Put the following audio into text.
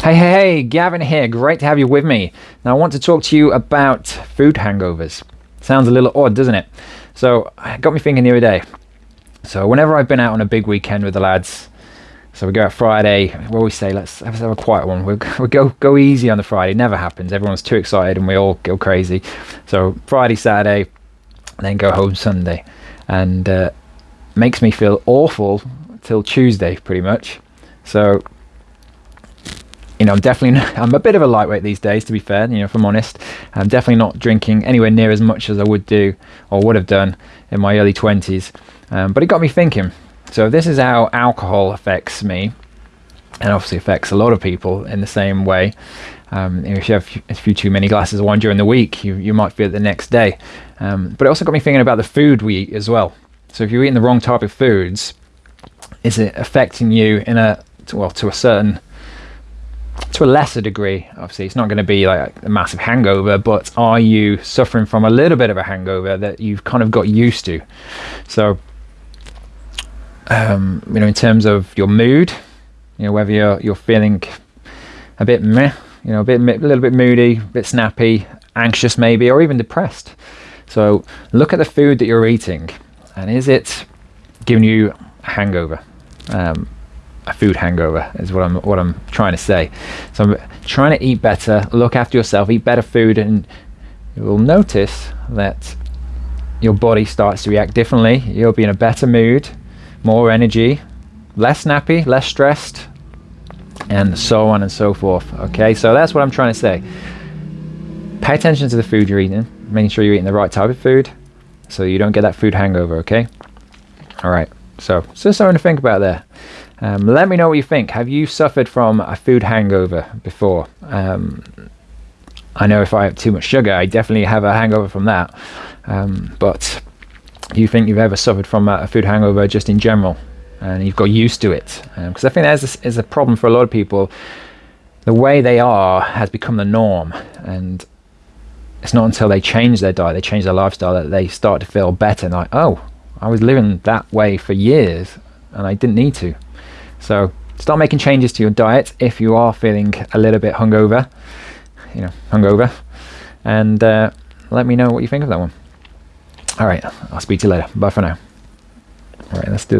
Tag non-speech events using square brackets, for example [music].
Hey, hey, hey, Gavin here. Great to have you with me. Now, I want to talk to you about food hangovers. Sounds a little odd, doesn't it? So, it got me thinking the other day. So, whenever I've been out on a big weekend with the lads, so we go out Friday, we always say, let's have a quiet one. We'll, [laughs] we'll go, go easy on the Friday. Never happens. Everyone's too excited and we all go crazy. So, Friday, Saturday, then go home Sunday. And uh, makes me feel awful till Tuesday, pretty much. So, you know, I'm definitely [laughs] I'm a bit of a lightweight these days, to be fair. You know, if I'm honest, I'm definitely not drinking anywhere near as much as I would do or would have done in my early 20s. Um, but it got me thinking. So this is how alcohol affects me, and obviously affects a lot of people in the same way. Um, if you have a few too many glasses of wine during the week, you you might feel it the next day. Um, but it also got me thinking about the food we eat as well. So if you're eating the wrong type of foods, is it affecting you in a well to a certain to a lesser degree, obviously, it's not going to be like a massive hangover, but are you suffering from a little bit of a hangover that you've kind of got used to? So, um, you know, in terms of your mood, you know, whether you're you're feeling a bit meh, you know, a bit a little bit moody, a bit snappy, anxious maybe, or even depressed. So, look at the food that you're eating, and is it giving you a hangover? Um, a food hangover is what I'm what I'm trying to say. So I'm trying to eat better, look after yourself, eat better food, and you will notice that your body starts to react differently. You'll be in a better mood, more energy, less snappy, less stressed, and so on and so forth. Okay, so that's what I'm trying to say. Pay attention to the food you're eating, making sure you're eating the right type of food so you don't get that food hangover, okay? All right, so just something to think about there. Um, let me know what you think. Have you suffered from a food hangover before? Um, I know if I have too much sugar, I definitely have a hangover from that. Um, but do you think you've ever suffered from a, food hangover just in general and you've got used to it? Because um, I think that is a, is a problem for a lot of people. The way they are has become the norm. And it's not until they change their diet, they change their lifestyle, that they start to feel better. Like, oh, I was living that way for years and I didn't need to. So start making changes to your diet if you are feeling a little bit hungover, you know, hungover, and uh, let me know what you think of that one. All right, I'll speak to you later. Bye for now. All right, let's do that.